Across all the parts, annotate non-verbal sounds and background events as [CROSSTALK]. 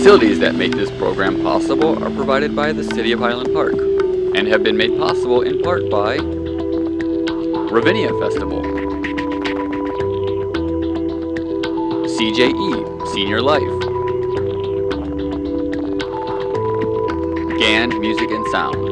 Facilities that make this program possible are provided by the City of Highland Park and have been made possible in part by Ravinia Festival, CJE Senior Life, GAN Music and Sound,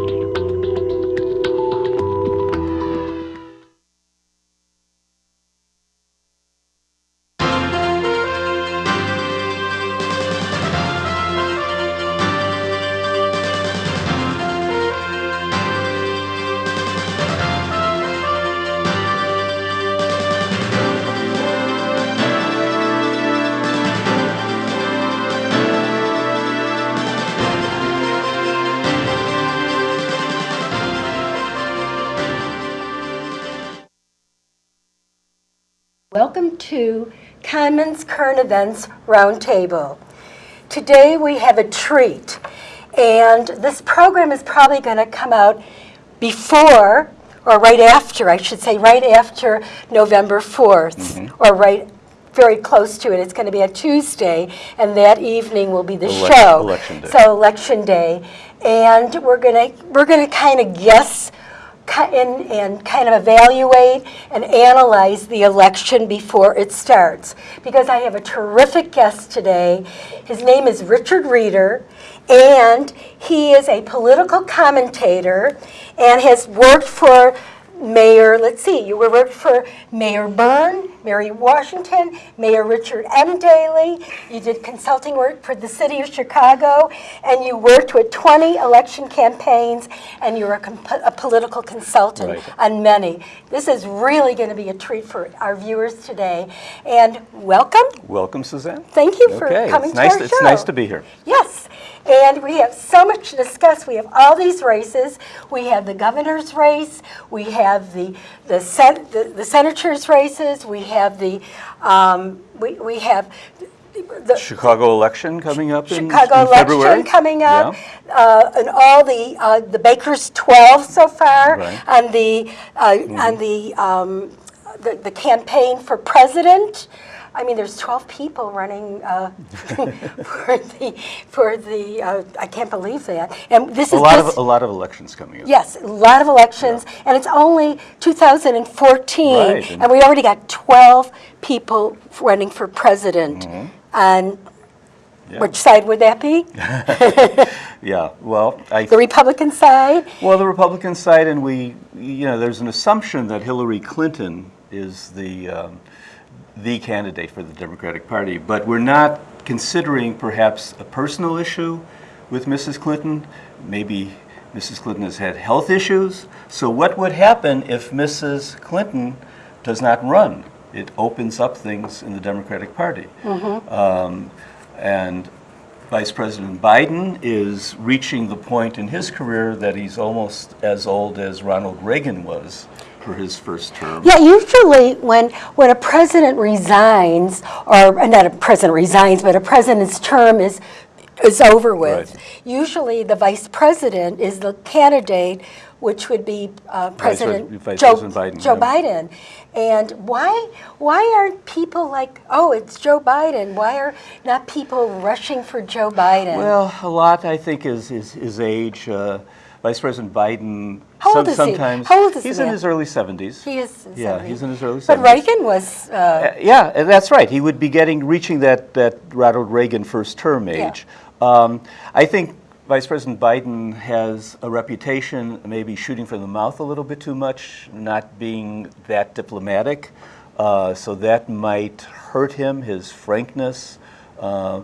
Commons Current Events Roundtable. Today we have a treat, and this program is probably going to come out before, or right after, I should say, right after November 4th, mm-hmm. or right very close to it. It's going to be a Tuesday, and that evening will be the show. election day. So election day, and we're going to we're going to kind of guess and, and kind of evaluate and analyze the election before it starts. Because I have a terrific guest today. His name is Richard Reeder, and he is a political commentator and has worked for Mayor, let's see, you worked for Mayor Byrne, Mayor Washington, Mayor Richard M. Daley. You did consulting work for the city of Chicago, and you worked with 20 election campaigns, and you're a, comp- a political consultant Right. on many. This is really going to be a treat for our viewers today. And welcome. Welcome, Suzanne. Thank you for Okay, coming it's to nice. our It's show. nice to be here. Yes, and we have so much to discuss. We have all these races. We have the governor's race. We have the the, sen- the, the senators' races. We have the um, we, we have the Chicago election coming up in, Chicago in election February. coming up, Yeah. uh, and all the uh, the Baker's 12 so far, Right. Mm-hmm. and the uh, and the, um, the the campaign for president. I mean, there's 12 people running uh, [LAUGHS] for the for the. Uh, I can't believe that. And this A is lot this, of a lot of elections coming up. Yes, a lot of elections, and it's only 2014, Right, and, and- we already got 12 people running for president. And Mm-hmm. Yeah. which side would that be? [LAUGHS] Yeah. Well, I The Republican side? well the Republican side, and we, you know, there's an assumption that Hillary Clinton is the um, the candidate for the Democratic Party, but we're not considering perhaps a personal issue with Mrs. Clinton. Maybe Mrs. Clinton has had health issues. So what would happen if Mrs. Clinton does not run? It opens up things in the Democratic Party. Um, and Vice President Biden is reaching the point in his career that he's almost as old as Ronald Reagan was for his first term. Yeah, usually when, when a president resigns, or not a president resigns, but a president's term is, is over with, Right. usually the vice president is the candidate, which would be uh, President Vice Joe, President Biden, Joe yeah. Biden. And why, why aren't people like, oh, it's Joe Biden? Why are not people rushing for Joe Biden? Well, a lot, I think, is is his age. Uh, Vice President Biden. How old is he? sometimes How old is the he's in his early 70s. he is. yeah, 70. he's in his early 70s. But 70s. Reagan was. Uh, Uh, yeah, that's right. He would be getting reaching that that Ronald Reagan first term Yeah. age. Um, I think Vice President Biden has a reputation maybe shooting from the mouth a little bit too much, not being that diplomatic. Uh, so that might hurt him. His frankness. Uh,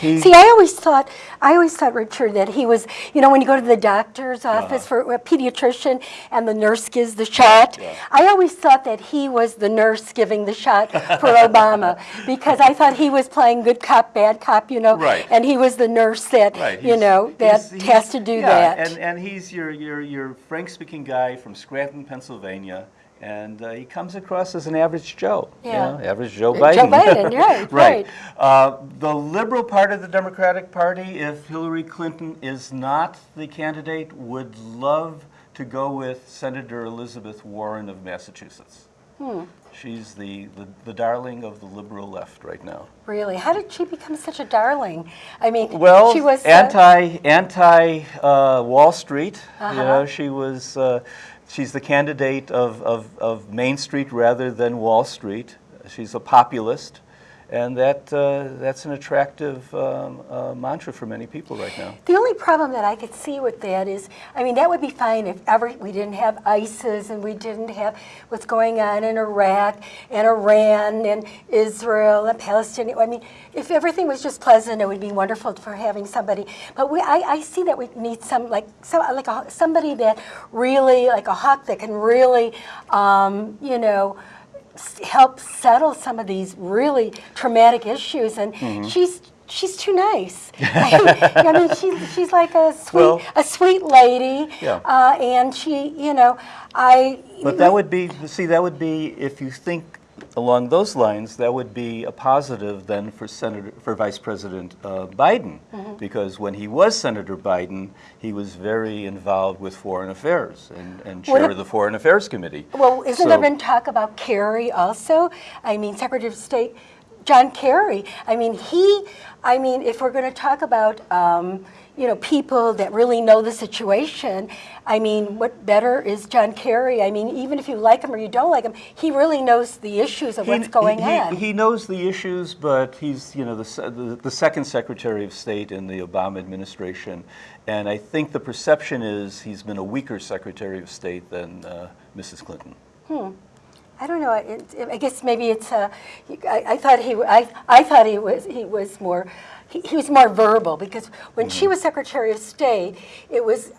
he, See, I always thought, I always thought, Richard, that he was, you know, when you go to the doctor's Uh-huh. office for a pediatrician and the nurse gives the shot, I always thought that he was the nurse giving the shot for Obama [LAUGHS] because I thought he was playing good cop, bad cop, you know, Right. and he was the nurse that, Right, you know, that he's- has to do yeah, that. And, and he's your, your, your Frank-speaking guy from Scranton, Pennsylvania, and uh, he comes across as an average Joe. you know, average Joe Uh, Biden. Joe Biden, [LAUGHS] right, right. Uh, the liberal part of the Democratic Party, if Hillary Clinton is not the candidate, would love to go with Senator Elizabeth Warren of Massachusetts. She's the, the, the darling of the liberal left right now. Really? How did she become such a darling? I mean, Well, she was uh, anti anti uh, Wall Street. Uh-huh. You know, she was. Uh, she's the candidate of, of, of Main Street rather than Wall Street. She's a populist, and that uh, that's an attractive um, uh, mantra for many people right now. The only problem that I could see with that is, I mean, that would be fine if ever we didn't have ISIS and we didn't have what's going on in Iraq and Iran and Israel and Palestine. I mean, if everything was just pleasant, it would be wonderful for having somebody. But we, I, I see that we need some like like a, somebody that really like a hawk that can really, um, you know help settle some of these really traumatic issues. And Mm-hmm. she's she's too nice. [LAUGHS] [LAUGHS] I mean, she's she's like a sweet Well- a sweet lady. Yeah. Uh, and she, you know, I. But that would be, see, that would be, if you think along those lines, that would be a positive then for Senator, for Vice President uh, Biden, Mm-hmm. because when he was Senator Biden, he was very involved with foreign affairs and, and chair of the Foreign Affairs Committee. Well, isn't there So- been talk about Kerry also? I mean, Secretary of State John Kerry. I mean, he. I mean, if we're going to talk about. Um, you know, people that really know the situation. I mean, what better is John Kerry? I mean, even if you like him or you don't like him, he really knows the issues of what's going he, on. He knows the issues, but he's you know the, the the second Secretary of State in the Obama administration, and I think the perception is he's been a weaker Secretary of State than uh, Mrs. Clinton. Hmm. I don't know. It, it, I guess maybe it's. Uh, I, I thought he. I, I thought he was. He was more. He, he was more verbal because when Mm-hmm. she was Secretary of State, it was.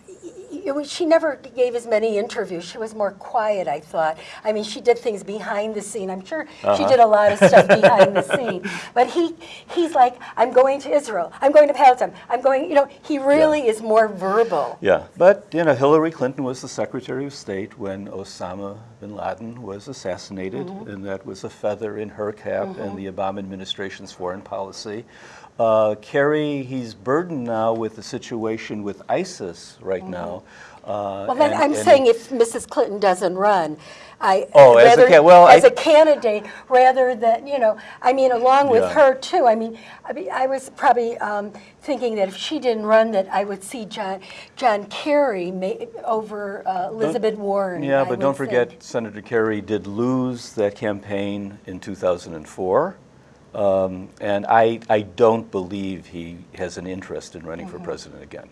It was, she never gave as many interviews. She was more quiet, I thought. I mean, she did things behind the scene. I'm sure she Uh-huh. did a lot of stuff behind the [LAUGHS] scene. But he, he's like, I'm going to Israel. I'm going to Palestine. I'm going. You know, he really is more verbal. Yeah, but you know, Hillary Clinton was the Secretary of State when Osama bin Laden was assassinated, and that was a feather in her cap in the Obama administration's foreign policy. Uh, Kerry, he's burdened now with the situation with ISIS right now. Uh, Well, then and- I'm and- saying if Mrs. Clinton doesn't run, I Oh, as a well, as I- a candidate, rather than you know, I mean, along with Yeah. her too. I mean, I mean, I was probably um, thinking that if she didn't run, that I would see John John Kerry ma- over uh, Elizabeth Warren. Yeah, but don't forget, think. Senator Kerry did lose that campaign in 2004. Um, and I, I don't believe he has an interest in running Mm-hmm. for president again.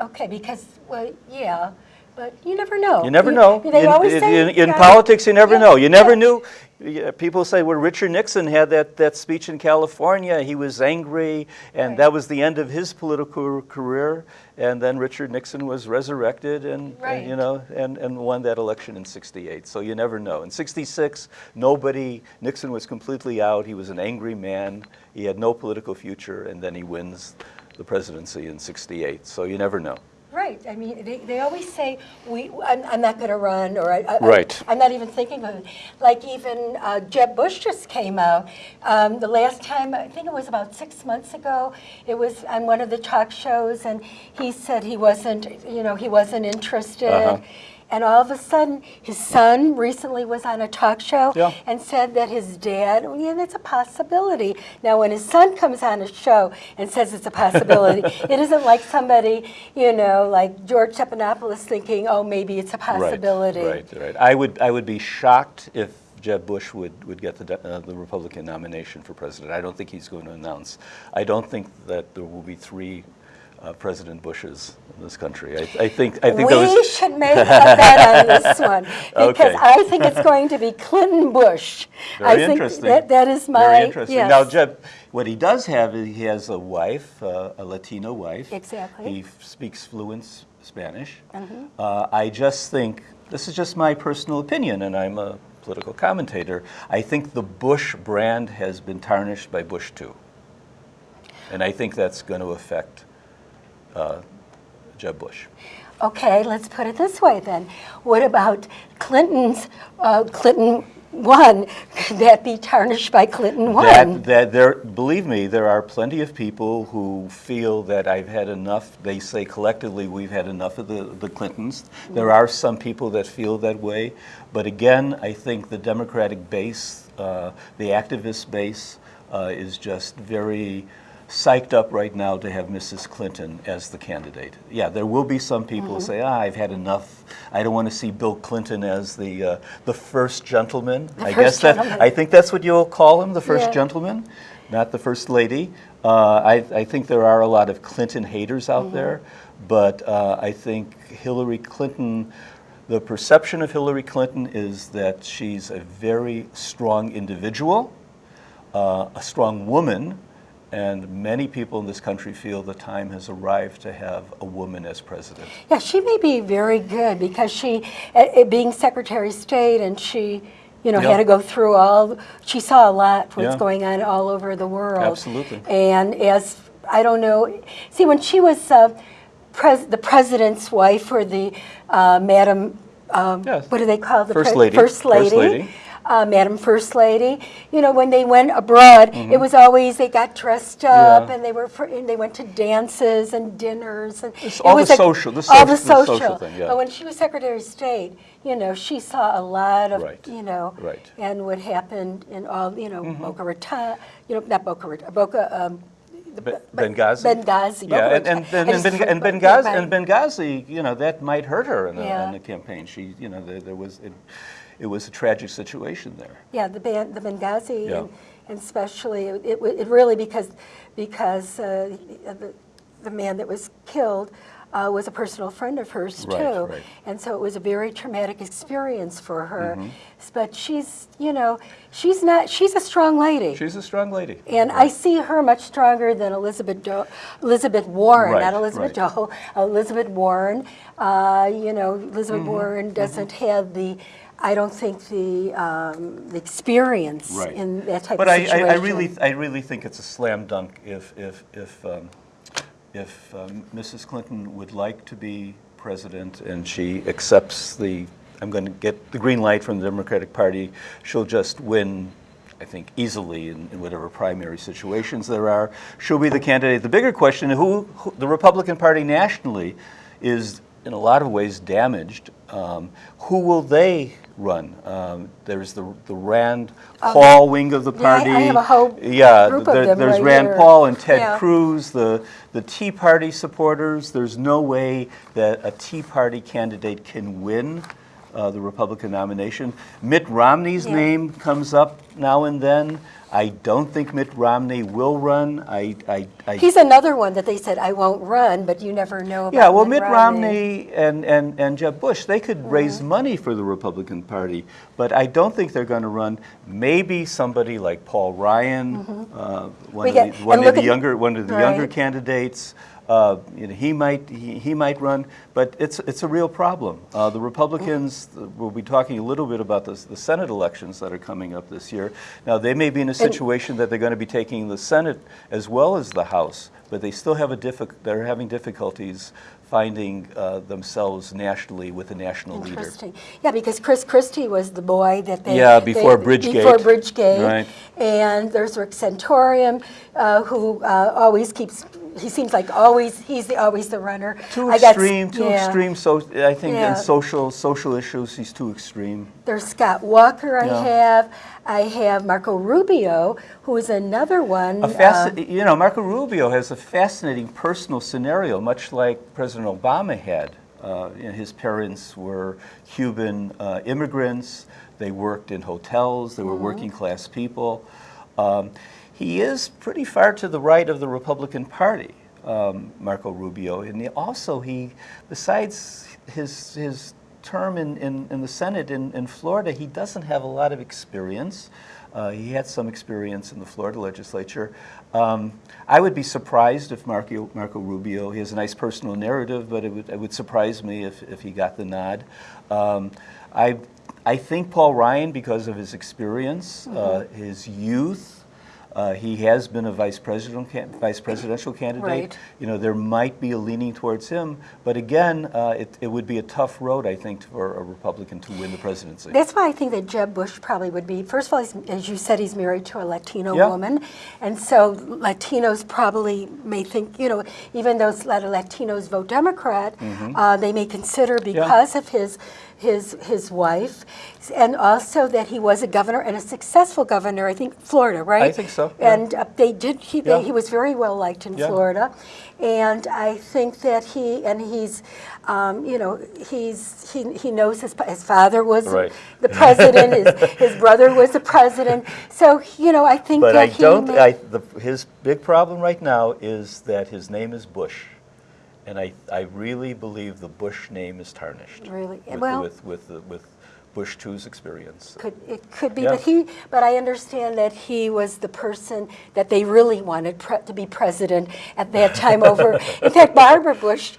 Okay, because well, yeah, but you never know. You never know. They in, always in- say in, in politics, you never yeah, know. You never yeah. knew. yeah, People say, well, Richard Nixon had that, that speech in California. He was angry, and Right. that was the end of his political career. And then Richard Nixon was resurrected and, and, you know, and, and won that election in 68. So you never know. In 66, nobody, Nixon was completely out. He was an angry man. He had no political future, and then he wins the presidency in 68. So you never know. Right. I mean, they, they always say we. I'm, I'm not going to run, or I, I, Right. I'm not even thinking of it. Like even uh, Jeb Bush just came out. Um, the last time, I think it was about six months ago. It was on one of the talk shows, and he said he wasn't. You know, he wasn't interested. Uh-huh. And all of a sudden, his son recently was on a talk show Yeah. and said that his dad, yeah, that's a possibility. Now, when his son comes on a show and says it's a possibility, [LAUGHS] it isn't like somebody, you know, like George Stephanopoulos thinking, oh, maybe it's a possibility. Right, right, right. I would, I would be shocked if Jeb Bush would, would get the, uh, the Republican nomination for president. I don't think he's going to announce. I don't think that there will be three uh, President Bush's in this country. I, I think, I think we those. should make a bet on [LAUGHS] this one because Okay. I think it's going to be Clinton Bush. I Very think interesting. That, that is my Very interesting. yes. Now, Jeb, what he does have is he has a wife, uh, a Latino wife. Exactly. He f- speaks fluent s- Spanish. Mm-hmm. Uh, I just think this is just my personal opinion, and I'm a political commentator. I think the Bush brand has been tarnished by Bush two, and I think that's going to affect uh, Jeb Bush. Okay, let's put it this way then. What about Clinton's, uh, Clinton one, could [LAUGHS] that be tarnished by Clinton one? That, that there, believe me, there are plenty of people who feel that I've had enough. They say collectively we've had enough of the, the Clintons. There are some people that feel that way, but again, I think the Democratic base, uh, the activist base, uh, is just very psyched up right now to have Mrs. Clinton as the candidate. Yeah, there will be some people who say, ah, I've had enough. I don't want to see Bill Clinton as the uh, the first gentleman. I first guess that gentleman. I think that's what you'll call him, the first Yeah. gentleman, not the first lady. Uh, I, I think there are a lot of Clinton haters out there, but uh, I think Hillary Clinton, the perception of Hillary Clinton is that she's a very strong individual, uh, a strong woman, and many people in this country feel the time has arrived to have a woman as president. Yeah, she may be very good because she, uh, uh, being Secretary of State, and she, you know, Yeah. had to go through all. She saw a lot what's Yeah. going on all over the world. Absolutely. And as I don't know, see when she was uh, pres- the president's wife or the uh, Madam, um, Yes. what do they call the First lady. First First lady. Uh, Madam First Lady, you know, when they went abroad, it was always they got dressed up Mm-hmm. Yeah. and they were fr- and they went to dances and dinners and It's it all the was a- social- the all social- the the social social. thing, yeah. But when she was Secretary of State, you know, she saw a lot of, Right, you know, right. Mm-hmm. and what happened in all, you know, Boca Raton, you know, not Boca Raton, Boca, um, the- Benghazi? Benghazi. Yeah, and, and, and, and, forgot- and Benghazi, and Benghazi, you know, that might hurt her in the, Yeah. in the campaign. She, you know, there, there was, it, it was a tragic situation there. Yeah, the ban, the Benghazi, Yeah. and, and especially it, it, it really because because uh, the, the man that was killed uh, was a personal friend of hers too, Right, right. Mm-hmm. and so it was a very traumatic experience for her. But she's, you know, she's not. She's a strong lady. She's a strong lady. And I see her much stronger than Elizabeth Do- Elizabeth Warren, Right, not Elizabeth right. Dole, Elizabeth Warren. Uh, you know, Elizabeth Mm-hmm, Warren doesn't have the, I don't think the, um, the experience Right. in that type But of I, situation. I, I really, I really think it's a slam dunk if, if, if, um, if um, Mrs. Clinton would like to be president and she accepts the, I'm going to get the green light from the Democratic Party, she'll just win, I think, easily in, in whatever primary situations there are. She'll be the candidate. The bigger question, who, who the Republican Party nationally is in a lot of ways damaged. Um, who will they run? Um, there's the, the Rand Paul wing of the Um, Yeah, I- party. Have a whole Yeah, group of there- them there's right Rand here. Paul and Ted Yeah. Cruz, the, the Tea Party supporters. There's no way that a Tea Party candidate can win uh, the Republican nomination. Mitt Romney's Yeah. name comes up now and then. I don't think Mitt Romney will run. I, I, I He's another one that they said, I won't run, but you never know about yeah, well, Mitt Mitt Romney and, and, and Jeb Bush, they could raise money for the Republican Party, but I don't think they're going to run. Maybe somebody like Paul Ryan, uh, one, We of get- the, one of the younger one of the younger right. candidates. Uh, you know, he might he, he might run, but it's it's a real problem. Uh, the Republicans we'll be talking a little bit about this, the Senate elections that are coming up this year. Now they may be in a situation that they're going to be taking the Senate as well as the House, but they still have a diffic- they're having difficulties finding uh, themselves nationally with a national leader. Interesting. Yeah, because Chris Christie was the boy that they. Yeah, before they- Bridgegate. Before Bridgegate. Right. And there's Rick Santorum, uh, who uh, always keeps, he seems like always, he's the, always the runner. Too I got s- extreme, too yeah. extreme. So I think Yeah. in social social issues, he's too extreme. There's Scott Walker I Yeah. have. I have Marco Rubio, who is another one. A uh, you know, Marco Rubio has a fascinating personal scenario, much like President Obama had. Uh, you know, his parents were Cuban uh, immigrants. They worked in hotels. They were working class people. Um, he is pretty far to the right of the Republican Party, um, Marco Rubio, and he also he, besides his his term in, in, in the Senate in, in Florida, he doesn't have a lot of experience. Uh, he had some experience in the Florida legislature. Um, I would be surprised if Marco, Marco Rubio, he has a nice personal narrative, but it would, it would surprise me if, if he got the nod. Um, I, I think Paul Ryan, because of his experience, uh, his youth, Uh, he has been a vice presidential vice presidential candidate. Right. You know, there might be a leaning towards him, but again, uh, it, it would be a tough road, I think, for a Republican to win the presidency. That's why I think that Jeb Bush probably would be, first of all, he's, as you said, he's married to a Latino Yeah. woman. And so Latinos probably may think, you know, even though a lot of Latinos vote Democrat, Mm-hmm. uh, they may consider because of his, his, his wife, and also that he was a governor and a successful governor, I think Florida, right? I think so, yeah. And uh, they did, he, Yeah. they, he was very well liked in Yeah. Florida. And I think that he, and he's, um, you know, he's, he, he knows his, his father was Right. the president, his, [LAUGHS] his brother was the president. So, you know, I think But that I he don't, I, the, his big problem right now is that his name is Bush. And I, I really believe the Bush name is tarnished. Really? With, Well- with, with, the- with Bush two's experience. Could, it could be, Yeah. but he, but I understand that he was the person that they really wanted pre- to be president at that time over. [LAUGHS] In fact, Barbara Bush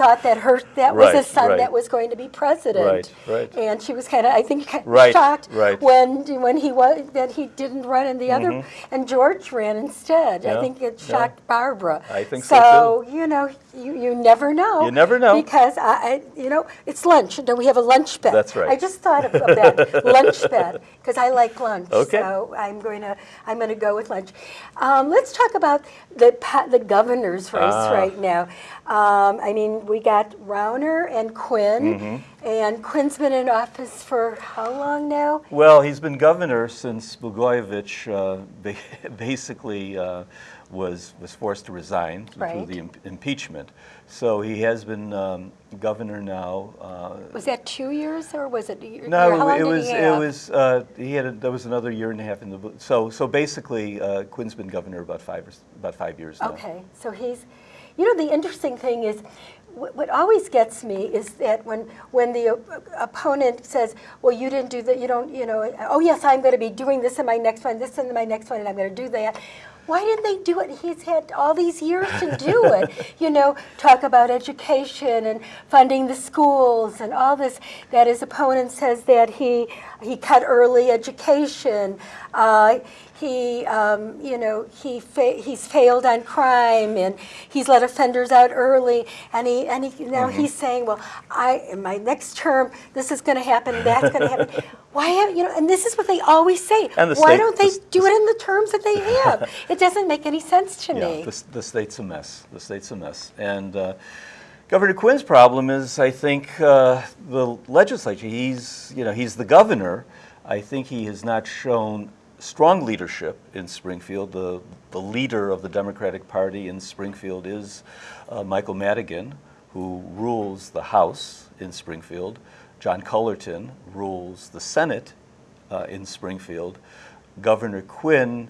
thought that her, that was a son right. that was going to be president. Right, right. And she was kind of, I think, kind of Right, shocked right. when, when he was, that he didn't run and the other, and George ran instead. I Mm-hmm. Think it yeah. shocked Barbara. I think so, So, you know, you, you never know. You never know. Because I, I, you know, it's lunch, and we have a lunch bet. That's right. I just thought of of that, lunch [LAUGHS] bet, because I like lunch. Okay. So I'm going to, I'm going to go with lunch. Um, Let's talk about the, the governor's race Ah. right now. Um, I mean, we got Rauner and Quinn, Mm-hmm. and Quinn's been in office for how long now? Well, he's been governor since Blagojevich uh, [LAUGHS] basically uh, was, was forced to resign through the im- impeachment. So he has been um, governor now. uh, Was that two years, or was it a year? No, how long it was, it was, uh, he had, a- there was another year and a half in the, so, so basically, uh, Quinn's been governor about five, or about five years now. Okay, so he's, you know, the interesting thing is, what always gets me is that when, when the op- opponent says, well, you didn't do that, you don't, you know, oh, yes, I'm going to be doing this in my next one, this in my next one, and I'm going to do that. Why didn't they do it? He's had all these years to do it. [LAUGHS] You know, talk about education and funding the schools and all this. That his opponent says that he he cut early education. Uh, he, um, you know, he fa- he's failed on crime and he's let offenders out early. And he and he now Mm-hmm. he's saying, well, I in my next term this is going to happen, that's going to happen. [LAUGHS] Why have you know? And this is what they always say. And the Why state- don't they the- do it in the terms that they have? it doesn't make any sense to Yeah, me. the, the state's a mess. The state's a mess. And uh, Governor Quinn's problem is, I think, uh, the legislature. He's, you know, he's the governor. I think he has not shown strong leadership in Springfield. The, the leader of the Democratic Party in Springfield is uh, Michael Madigan, who rules the House in Springfield. John Cullerton rules the Senate uh, in Springfield. Governor Quinn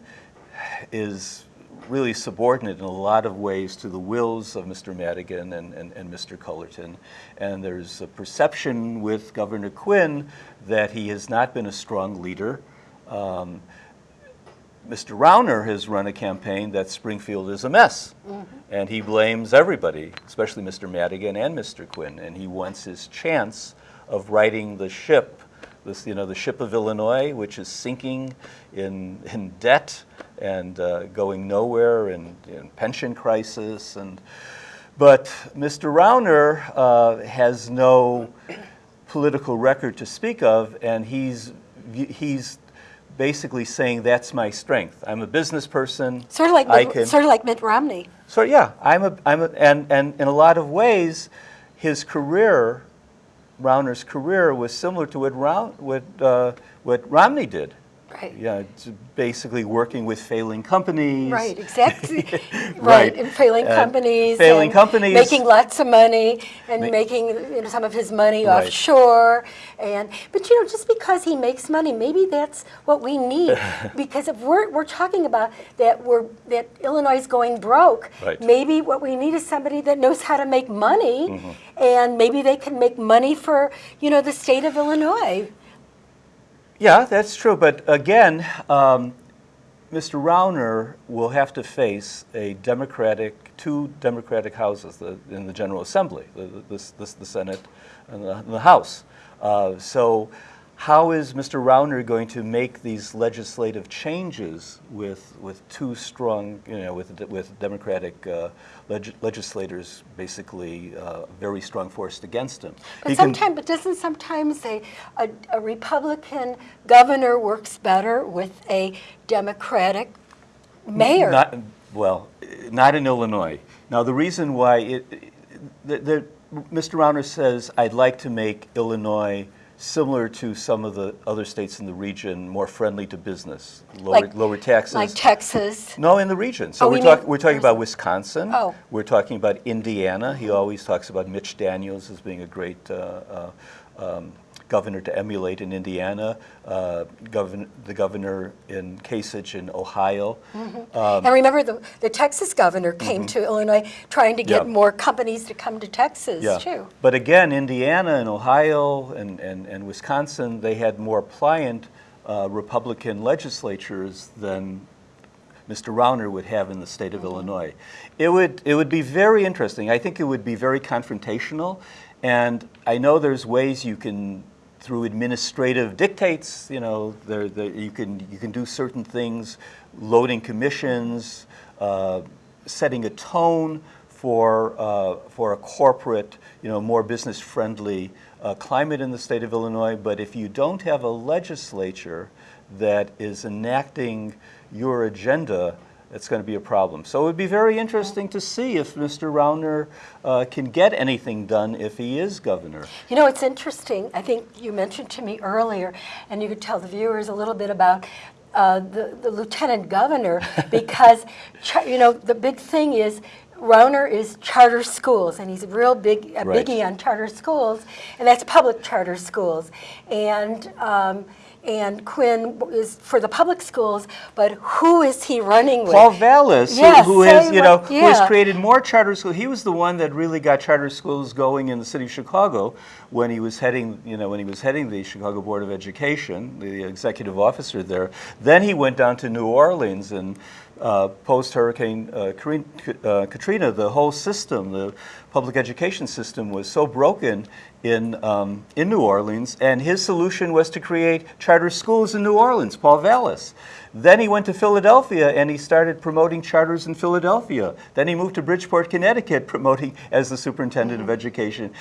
is really subordinate in a lot of ways to the wills of Mr. Madigan and, and, and Mr. Cullerton. And there's a perception with Governor Quinn that he has not been a strong leader. Um, Mr. Rauner has run a campaign that Springfield is a mess. And he blames everybody, especially Mr. Madigan and Mr. Quinn. And he wants his chance of righting the ship, this, you know, the ship of Illinois, which is sinking in, in debt and uh, going nowhere and in pension crisis. And, but Mr. Rauner uh, has no political record to speak of, and he's, he's basically saying that's my strength. I'm a business person. Sort of like I Mitt, can, sort of like Mitt Romney. so yeah, I'm a, I'm a, and, and in a lot of ways, his career, Rauner's career was similar to what, Roun, what, uh, what Romney did. Right. Yeah, basically working with failing companies. Right, exactly. [LAUGHS] right, [LAUGHS] Right. and failing And companies. failing companies. Making lots of money and Ma- making you know, some of his money Right. offshore. And but you know, just because he makes money, maybe that's what we need. [LAUGHS] because if we're we're talking about that we're that Illinois is going broke, Right. maybe what we need is somebody that knows how to make money, Mm-hmm. and maybe they can make money for you know the state of Illinois. Yeah, that's true. But again, um, Mr. Rauner will have to face a Democratic, two Democratic houses the, in the General Assembly, the, the, the, Senate and the, and the House. Uh, so, how is Mr. Rauner going to make these legislative changes with, with two strong, you know, with, with Democratic uh, leg- legislators basically uh, very strong force against him? But He sometimes, but doesn't sometimes a, a, a Republican governor works better with a Democratic mayor? Not, well, not in Illinois. Now, the reason why it, the, the, Mr. Rauner says, I'd like to make Illinois similar to some of the other states in the region, more friendly to business, lower, Like- lower taxes. Like Texas? [LAUGHS] No, in the region. So Oh, we're, talk, mean- we're talking about Wisconsin. Oh. We're talking about Indiana. He always talks about Mitch Daniels as being a great uh, uh, um, governor to emulate in Indiana. Uh, govern, the governor in Kasich in Ohio. And remember, the, the Texas governor came to Illinois trying to get. Yeah. more companies to come to Texas, Yeah. too. But again, Indiana and Ohio and, and, and Wisconsin, they had more pliant uh, Republican legislatures than Mr. Rauner would have in the state of Illinois. It would, it would be very interesting. I think it would be very confrontational. And I know there's ways you can, through administrative dictates, you know, there, there, you, can, you can do certain things, loading commissions, uh, setting a tone for, uh, for a corporate, you know, more business-friendly uh, climate in the state of Illinois. But if you don't have a legislature that is enacting your agenda, it's going to be a problem. So it would be very interesting to see if Mr. Rauner uh, can get anything done if he is governor. You know, it's interesting. I think you mentioned to me earlier, and you could tell the viewers a little bit about uh, the, the lieutenant governor, [LAUGHS] because, you know, the big thing is Rauner is charter schools, and he's a real big, a Right. biggie on charter schools, and that's public charter schools. And, um, and Quinn is for the public schools, but who is he running with? Paul Vallas, who- Yes, who has, you know, what- who has created more charter schools. He was the one that really got charter schools going in the city of Chicago when he was heading, you know, when he was heading the Chicago Board of Education, the executive officer there. Then he went down to New Orleans and uh, post Hurricane uh, uh, Katrina, the whole system, the public education system, was so broken in um, in New Orleans, and his solution was to create charter schools in New Orleans. Paul Vallas. Then he went to Philadelphia and he started promoting charters in Philadelphia. Then he moved to Bridgeport, Connecticut, promoting as the superintendent of education.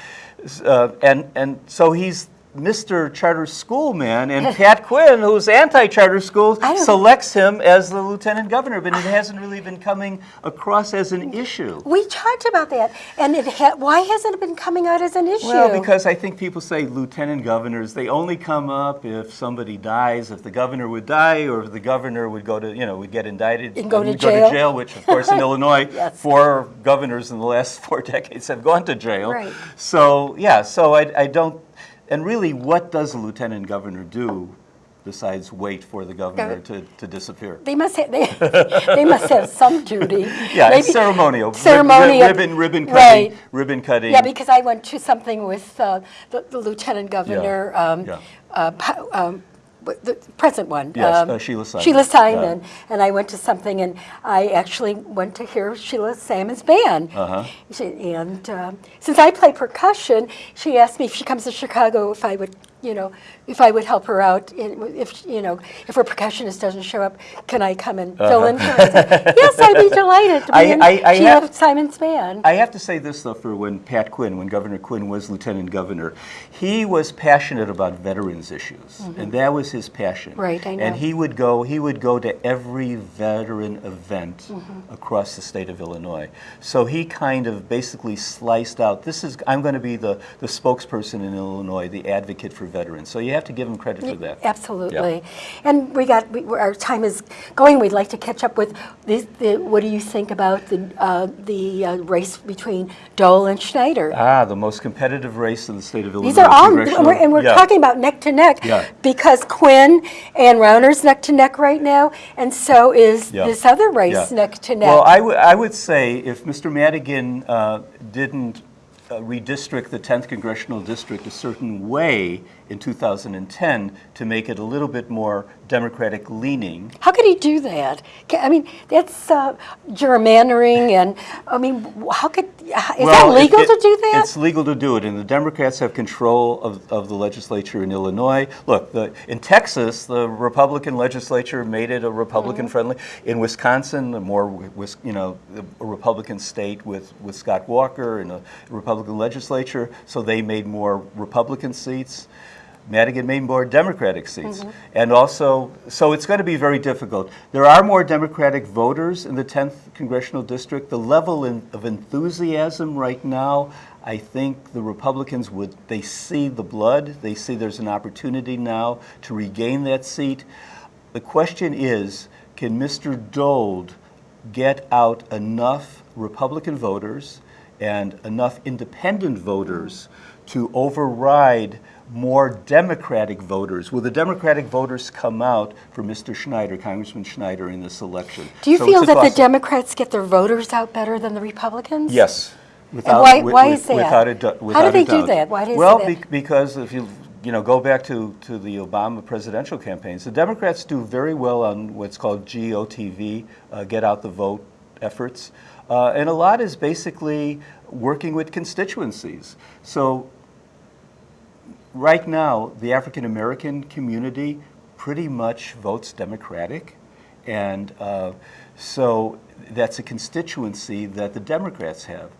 Uh, and, and so he's Mr. Charter School man, and [LAUGHS] Pat Quinn, who's anti-charter schools, selects him as the lieutenant governor, but it hasn't really been coming across as an issue. We talked about that, and it ha- why hasn't it been coming out as an issue? Well, because I think people say lieutenant governors, they only come up if somebody dies, if the governor would die, or if the governor would go to, you know, would get indicted. And go to would jail. which of course in [LAUGHS] Illinois, Yes. four governors in the last [LAUGHS] four decades have gone to jail. Right. So, yeah, so I, I don't, and really, what does a lieutenant governor do besides wait for the governor to, to disappear? They must have, they, [LAUGHS] they must have some duty. [LAUGHS] Yeah, it's Maybe- ceremonial. Rib- rib- Ribbon, ribbon cutting, Right. ribbon cutting. Yeah, because I went to something with uh, the the lieutenant governor, um, yeah. uh, um, the present one. Yes, um, uh, Sheila Simon. Sheila Yeah. And I went to something, and I actually went to hear Sheila Simon's band. Uh-huh. She- And um, since I play percussion, she asked me if she comes to Chicago if I would, you know, if I would help her out. in- If, you know, if her percussionist doesn't show up, can I come and fill in for her? [LAUGHS] Yes, I'd be delighted to be Uh-huh. I- in I- I Sheila have- Simon's band. I have to say this though, for when Pat Quinn, when Governor Quinn was lieutenant governor, he was passionate about veterans issues, and that was his passion. Right, I know. And he would go, he would go to every veteran event Mm-hmm. across the state of Illinois. So he kind of basically sliced out. This is I'm going to be the the spokesperson in Illinois, the advocate for veterans. So you have to give them credit for that. Absolutely. And we got, we, our time is going. We'd like to catch up with this, the, what do you think about the, uh, the uh, race between Dold and Schneider? Ah, the most competitive race in the state of Illinois. These are all, and we're, and we're Yeah. talking about neck to neck Yeah. because Quinn and Rauner's neck to neck right now, and so is Yeah. this other race neck to neck. Well, I would- I would say if Mr. Madigan uh, didn't uh, redistrict the 10th congressional district a certain way in 2010 to make it a little bit more Democratic leaning. How could he do that? I mean, that's uh, gerrymandering, and I mean, how could is that Well, it- legal it- to do that? It's legal to do it, and the Democrats have control of, of the legislature in Illinois. Look, the, in Texas, the Republican legislature made it a Republican-friendly. Mm-hmm. In Wisconsin, a more, you know, a Republican state with, with Scott Walker and a Republican legislature, so they made more Republican seats. Madigan made more Democratic seats. Mm-hmm. And also, so it's going to be very difficult. There are more Democratic voters in the 10th congressional district. The level in, of enthusiasm right now, I think the Republicans would, they see the blood, they see there's an opportunity now to regain that seat. The question is, can Mr. Dold get out enough Republican voters and enough independent voters to override more Democratic voters? Will the Democratic voters come out for Mr. Schneider, Congressman Schneider, in this election? do you So feel that the. Democrats get their voters out better than the Republicans? Yes. Without, why- why wi- is that? Without a, du- How do they do that? Why do they Well, be- because if you, you know, go back to, to the Obama presidential campaigns, the Democrats do very well on what's called GOTV, uh, get out the vote efforts. Uh, and a lot is basically working with constituencies. So right now, the African American community pretty much votes Democratic. And uh, so that's a constituency that the Democrats have.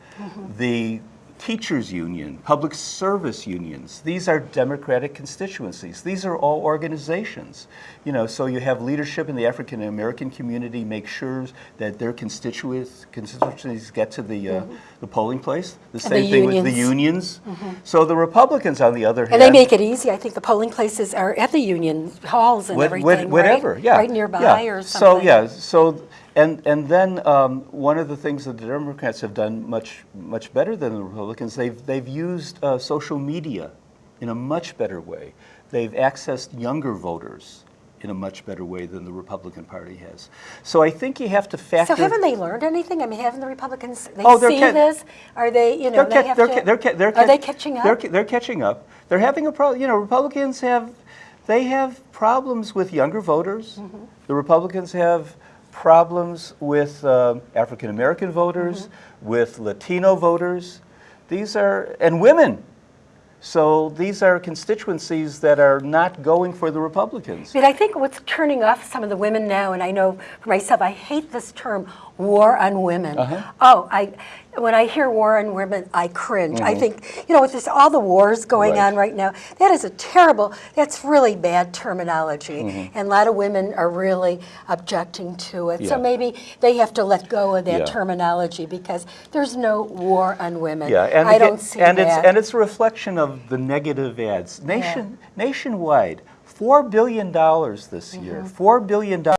The teachers union, public service unions, these are Democratic constituencies. These are all organizations. You know, so you have leadership in the African American community make sure that their constituents, constituencies get to the, uh, the polling place. The same the thing with the unions. unions. So the Republicans, on the other hand, And they make it easy. I think the polling places are at the union halls and What- everything, what- right? Whatever, yeah. Right nearby yeah. or something. So, yeah, so, and, and then um, one of the things that the Democrats have done much, much better than the Republicans, they've, they've used uh, social media in a much better way. They've accessed younger voters in a much better way than the Republican Party has. So I think you have to factor. So haven't they learned anything? I mean, haven't the Republicans, they Oh, see this? Are they, you know, they have they're, to? they're, they're Are they catching up? They're, they're catching up. They're having a problem. You know, Republicans have they have problems with younger voters. Mm-hmm. The Republicans have problems with um African American voters, Mm-hmm. with Latino voters. These are and women. So these are constituencies that are not going for the Republicans. But I think what's turning off some of the women now, and I know for myself, I hate this term, war on women. Uh-huh. Oh, I, when I hear war on women, I cringe. I think, you know, with this, all the wars going Mm-hmm. Right. on right now, that is a terrible, that's really bad terminology. Mm-hmm. And a lot of women are really objecting to it. So maybe they have to let go of that Yeah. terminology because there's no war on women. Yeah, and I again- don't see and that. it's and it's a reflection of the negative ads. Nation nationwide, four billion dollars this year. Mm-hmm. Four billion dollars